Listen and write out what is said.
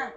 はい。